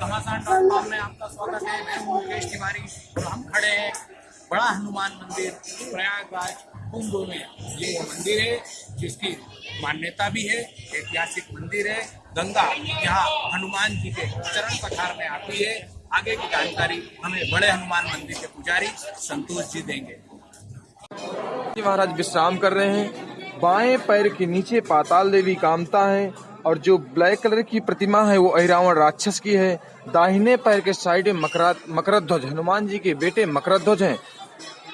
घमासान dot com में आपका स्वागत है। मैं हूँ मुकेश तिवारी और हम खड़े हैं बड़ा हनुमान मंदिर, प्रयागराज, कुंभ में। ये मंदिर है, जिसकी मान्यता भी है, ऐतिहासिक मंदिर है, गंगा, यहाँ हनुमान जी के चरण पठार में आती है। आगे की जानकारी हमें बड़े हनुमान मंदिर के पुजारी संतोष जी देंगे। महाराज, विश्राम कर रहे हैं। बाएँ पैर के नीचे पाताल देवी कामता है। और जो ब्लैक कलर की प्रतिमा है, वो अहिरावण राक्षस की है। दाहिने पैर के साइड में मकरा ध्वज हनुमान जी के बेटे मकर ध्वज है।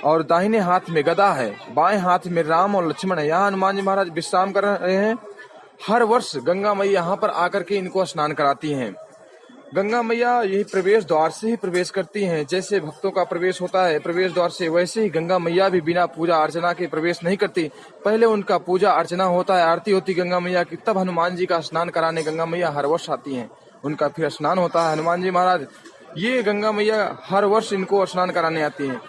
और दाहिने हाथ में गदा है, बाएँ हाथ में राम और लक्ष्मण है। यहाँ हनुमान जी महाराज विश्राम कर रहे हैं। हर वर्ष गंगा मई यहाँ पर आकर के इनको स्नान कराती हैं। गंगा मैया यही प्रवेश द्वार से ही प्रवेश करती हैं। जैसे भक्तों का प्रवेश होता है, प्रवेश द्वार से वैसे ही गंगा मैया भी बिना पूजा अर्चना के प्रवेश नहीं करती। पहले उनका पूजा अर्चना होता है, आरती होती गंगा मैया की, तब हनुमान जी का स्नान कराने गंगा मैया हर वर्ष आती हैं। उनका फिर स्नान होता है, हनुमान जी महाराज, ये गंगा मैया हर वर्ष इनको स्नान कराने आती हैं।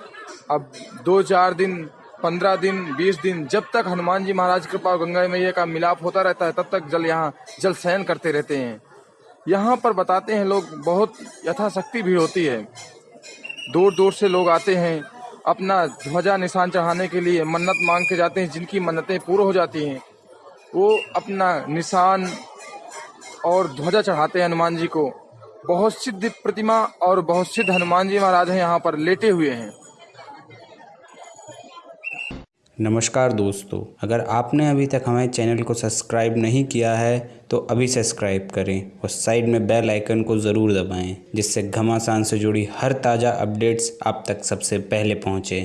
अब दो चार दिन, पंद्रह दिन, बीस दिन, जब तक हनुमान जी महाराज कृपा गंगा मैया का मिलाप होता रहता है, तब तक जल यहाँ जल शयन करते रहते हैं। यहाँ पर बताते हैं लोग, बहुत यथाशक्ति भीड़ होती है। दूर दूर से लोग आते हैं, अपना ध्वजा निशान चढ़ाने के लिए मन्नत मांग के जाते हैं, जिनकी मन्नतें पूर्ण हो जाती हैं। वो अपना निशान और ध्वजा चढ़ाते हैं हनुमान जी को। बहुत सिद्ध प्रतिमा और बहुत सिद्ध हनुमान जी महाराज हैं यहाँ पर लेटे हुए हैं। नमस्कार दोस्तों, अगर आपने अभी तक हमारे चैनल को सब्सक्राइब नहीं किया है तो अभी सब्सक्राइब करें और साइड में बेल आइकन को ज़रूर दबाएँ, जिससे घमासान से जुड़ी हर ताज़ा अपडेट्स आप तक सबसे पहले पहुँचे।